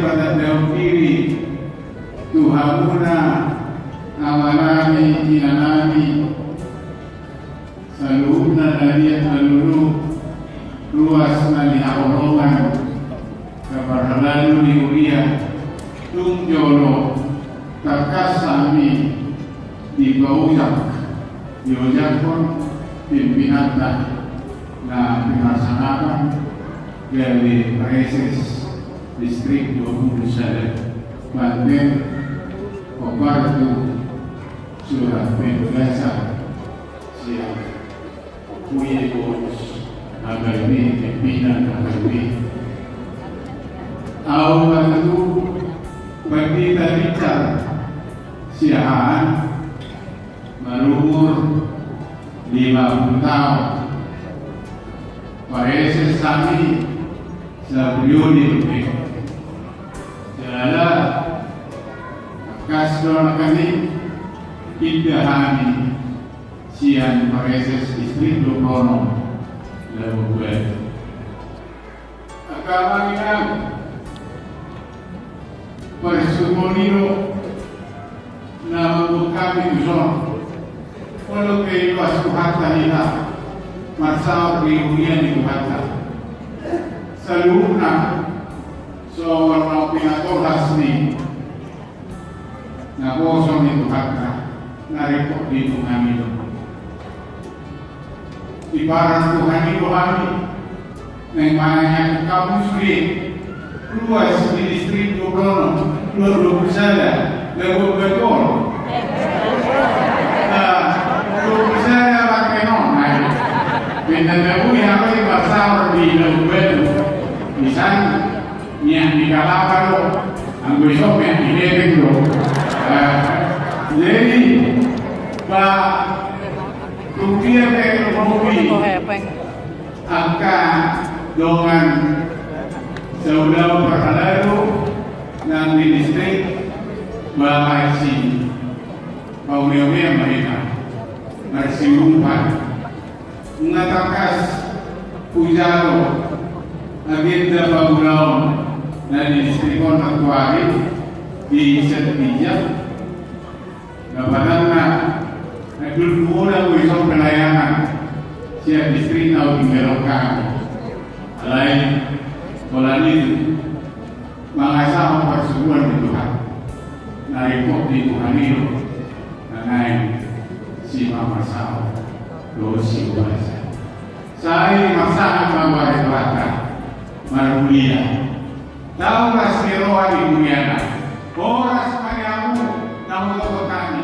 pada daun kiri? Tuhamuna amanami inanami Salubna dari melulu luas nani aorongan kabarhalalu ni uria tungjolo takasami di bawujak di pun pimpinan na pinasanakan dari Reses Distrik 29 Banten Obartu Surat Penggasa Siap. Kuye Bos Agarmi Pimpinan Agarmi Au Bantu Bandita Bicar Siahaan berumur 50 tahun. Pareses kami sebelum ini Jala Kasdon kami Indahani Sian Pareses Distrik Lokono Lalu gue Agama kita Persumoniro na kami gusto walau kayo asuhata nila masaw ribuyan ni Tuhata sa luna so warna pinatolas ni na boso ni Tuhata na report dito namin ibarat Tuhan itu kami yang mana kamu sendiri luas di distrik Dobrono luar sana level betul nah dua sana pakai nona. Benda tahu yang apa yang pasal di level betul misal yang di kalapa lo anggo isok yang di lepeng lo jadi pak Rupiah teknologi angka dengan saudara perhalalu ng distrik Bakaisi Pauliawia mereka Marsimumpan Mengatakas Pujaro Agenda Pagulaon na distrik Kontaktuari di Setija Napanan na Nagdulmuna ko isang pelayanan siya distrik na Utingerokang Alain wala nito mga isang pagsubuan ni Tuhan. Na report ni Tuhan ito na ngayon si Mama Sao. Lo si Wasa sa ay masahan mga barata marulia tau kasih roa di dunia Oras sepanjangmu tau toko tangga